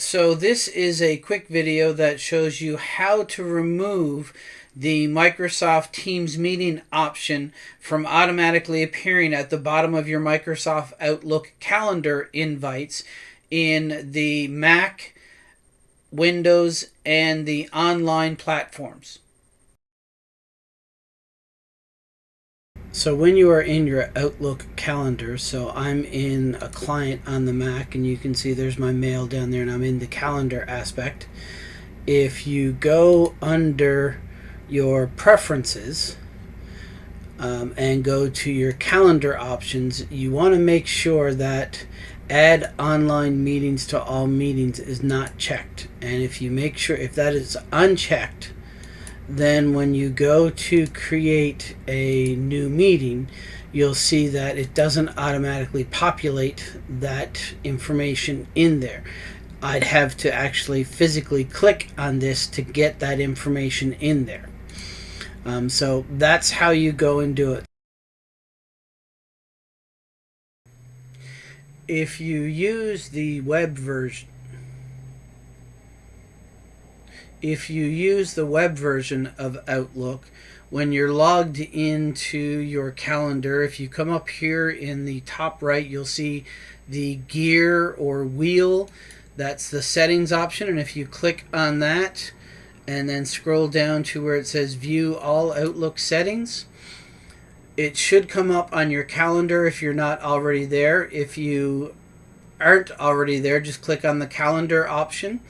So this is a quick video that shows you how to remove the Microsoft Teams meeting option from automatically appearing at the bottom of your Microsoft Outlook calendar invites in the Mac, Windows, and the online platforms. So when you are in your Outlook calendar, so I'm in a client on the Mac and you can see there's my mail down there and I'm in the calendar aspect. If you go under your preferences um, and go to your calendar options, you want to make sure that add online meetings to all meetings is not checked. And if you make sure if that is unchecked, then when you go to create a new meeting, you'll see that it doesn't automatically populate that information in there. I'd have to actually physically click on this to get that information in there. Um, so that's how you go and do it. If you use the web version, if you use the web version of Outlook, when you're logged into your calendar, if you come up here in the top right, you'll see the gear or wheel. That's the settings option. And if you click on that and then scroll down to where it says view all Outlook settings, it should come up on your calendar if you're not already there. If you aren't already there, just click on the calendar option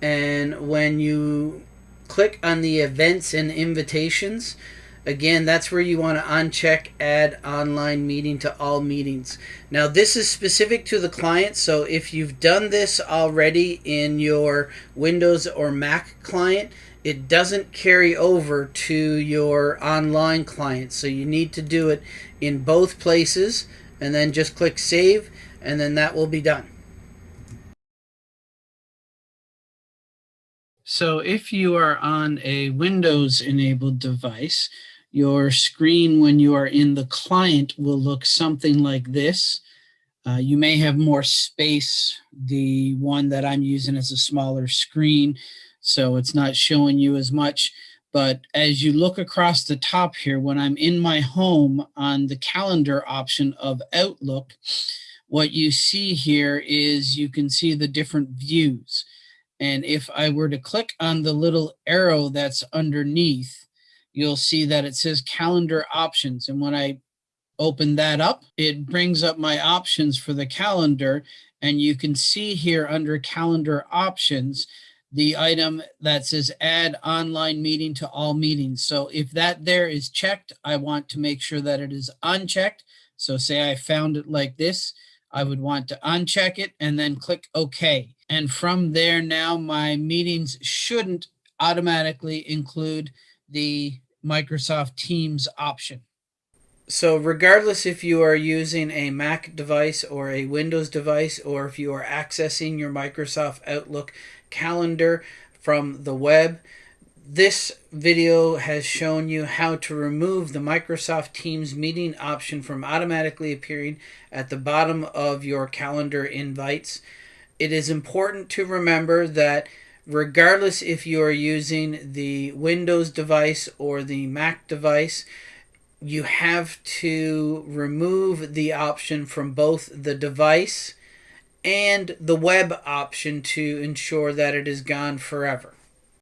and when you click on the events and invitations again that's where you want to uncheck add online meeting to all meetings. Now this is specific to the client so if you've done this already in your Windows or Mac client it doesn't carry over to your online client. So you need to do it in both places and then just click save and then that will be done So if you are on a Windows enabled device, your screen when you are in the client will look something like this. Uh, you may have more space. The one that I'm using is a smaller screen, so it's not showing you as much. But as you look across the top here, when I'm in my home on the calendar option of Outlook, what you see here is you can see the different views. And if I were to click on the little arrow that's underneath, you'll see that it says calendar options. And when I open that up, it brings up my options for the calendar. And you can see here under calendar options, the item that says add online meeting to all meetings. So if that there is checked, I want to make sure that it is unchecked. So say I found it like this, I would want to uncheck it and then click OK. And from there now, my meetings shouldn't automatically include the Microsoft Teams option. So regardless if you are using a Mac device or a Windows device, or if you are accessing your Microsoft Outlook calendar from the web, this video has shown you how to remove the Microsoft Teams meeting option from automatically appearing at the bottom of your calendar invites it is important to remember that regardless if you are using the Windows device or the Mac device, you have to remove the option from both the device and the web option to ensure that it is gone forever.